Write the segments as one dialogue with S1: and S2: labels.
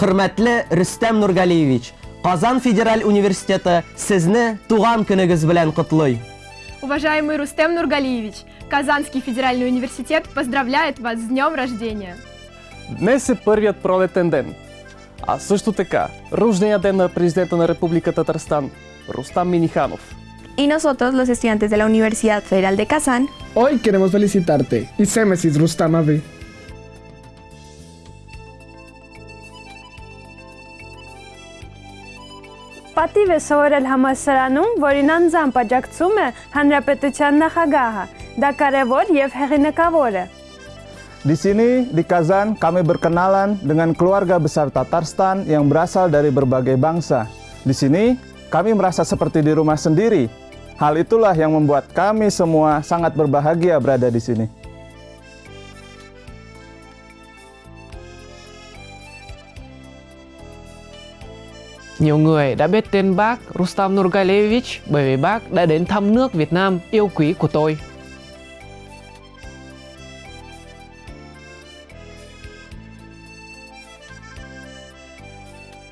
S1: Hürmetli Rüstem Nurgaliyevich, Qozon Federal Universiteti sizni tug'an kuningiz bilan qutlay.
S2: Уважаемый Рустем Нургалиевич, Казанский федеральный университет поздравляет вас с днем рождения.
S3: Днес е първият пролетен ден. А също така, рождения ден на президента на Република Татарстан, Рустам Миниханов.
S4: Y nosotros, los estudiantes de la Universidad Federal de Kazán,
S5: Hoy queremos felicitarte y Semesis Rustam abi.
S6: Պատիվ է սովորել համալսարանում, որին անձամբ աջակցում է Հանրապետության նախագահը։ Դա կարևոր եւ հեղինակավոր է։
S7: Di sini, di Kazan, kami berkenalan dengan keluarga besar Tatarstan yang berasal dari berbagai bangsa. Di sini, kami merasa seperti di rumah sendiri. Hal itulah yang membuat kami semua sangat berbahagia berada di sini.
S8: Nhiều người đã biết tên bác Rustam Nurgalevich bởi vì bác đã đến thăm nước Việt Nam yêu quý của tôi.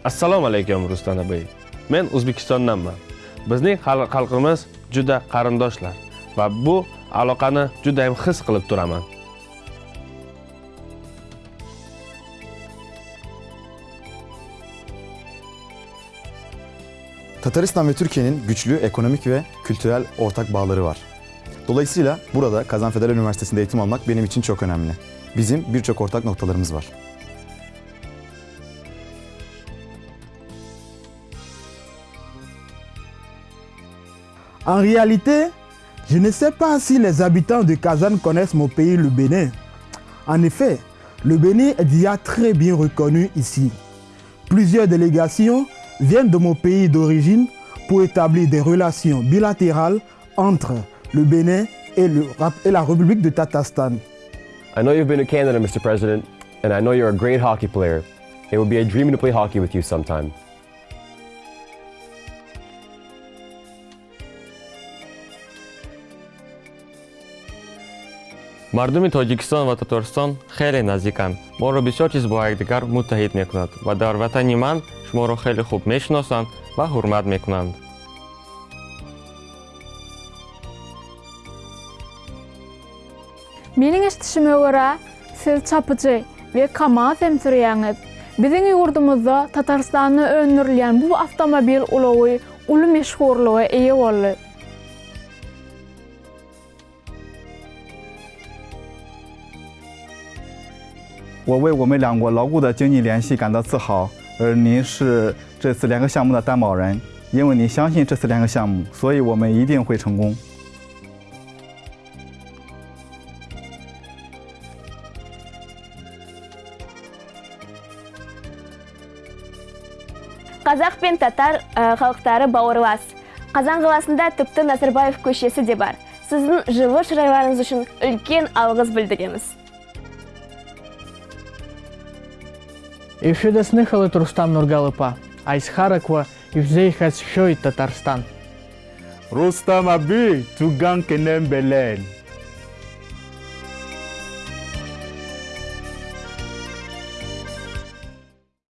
S9: assalomu alaykum rustam aka men o'zbekistondanman bizning xalq- xalqimiz juda qarindoshlar va bu aloqani juda ham his qilib turaman.
S10: Tataristan ve Türkiye'nin güçlü ekonomik ve kültürel ortak bağları var. Dolayısıyla burada Kazan Federal Üniversitesi'nde eğitim almak benim için çok önemli. Bizim birçok ortak noktalarımız var.
S11: En réalité, je ne sais pas si les habitants de Kazan connaissent mon pays, le Bénin. En effet, le Bénin est déjà très bien reconnu ici. Plusieurs délégations viennent de mon pays d'origine pour établir des relations bilatérales entre le Bénin et, la République de Tatarstan.
S12: I know you've been to Canada, Mr. President, and I know you're a great hockey player. It would be a dream to play hockey with you sometime.
S13: Мардуми тоҷикистон ва татористон хеле наздиканд моро бисёр чиз бо якдигар муттаҳид мекунад ва дар ватани ман шуморо хеле хуб мешиносанд ва ҳурмат мекунанд
S14: Менің естішіме көре, сіз чапычы ве КАМАЗ temsiriyanız. Біздің yurdumuzda Татарстанны öndürülen бұл автомобиль uluğu ulu meşhurluğu ие oldu.
S7: 我为我们两国牢固的经济联系感到自豪，而您是这次联合项目的担保人，因为你相信这次联合项目，所以我们一定会成功。
S4: Қазақ пен татар ә, халықтары бауырлас. Қазан қаласында тіпті Назарбаев көшесі де бар. Сіздің жылы шырайларыңыз үшін үлкен алғыс білдіреміз.
S8: Евшедесныхалы Турстан Нургалыпа, Айсхараква, Евзейхас Шой Татарстан.
S15: Рустам Аби, Туган Кенембелен.